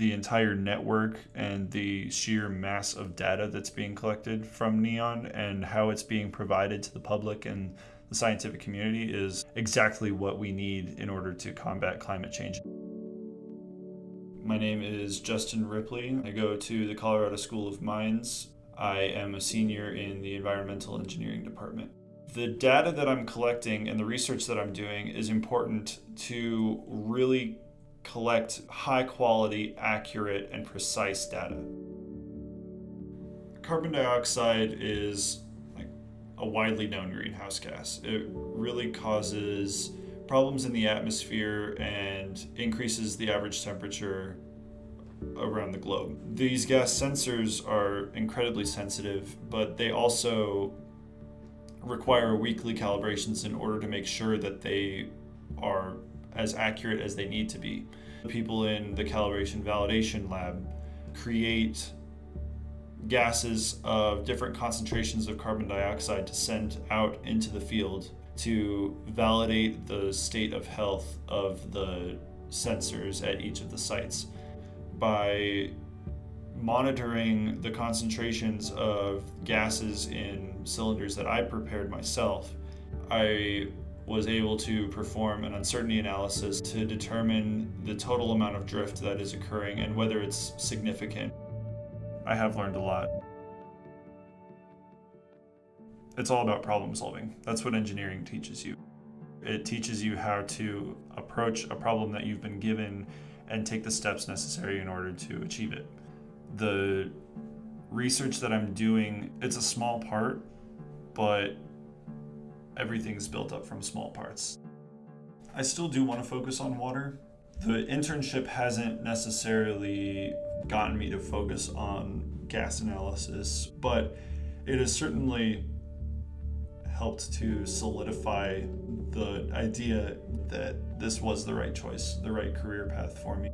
the entire network and the sheer mass of data that's being collected from NEON and how it's being provided to the public and the scientific community is exactly what we need in order to combat climate change. My name is Justin Ripley. I go to the Colorado School of Mines. I am a senior in the environmental engineering department. The data that I'm collecting and the research that I'm doing is important to really collect high quality, accurate, and precise data. Carbon dioxide is like a widely known greenhouse gas. It really causes problems in the atmosphere and increases the average temperature around the globe. These gas sensors are incredibly sensitive, but they also require weekly calibrations in order to make sure that they as accurate as they need to be. People in the calibration validation lab create gases of different concentrations of carbon dioxide to send out into the field to validate the state of health of the sensors at each of the sites. By monitoring the concentrations of gases in cylinders that I prepared myself, I was able to perform an uncertainty analysis to determine the total amount of drift that is occurring and whether it's significant. I have learned a lot. It's all about problem solving. That's what engineering teaches you. It teaches you how to approach a problem that you've been given and take the steps necessary in order to achieve it. The research that I'm doing, it's a small part, but everything's built up from small parts. I still do want to focus on water. The internship hasn't necessarily gotten me to focus on gas analysis, but it has certainly helped to solidify the idea that this was the right choice, the right career path for me.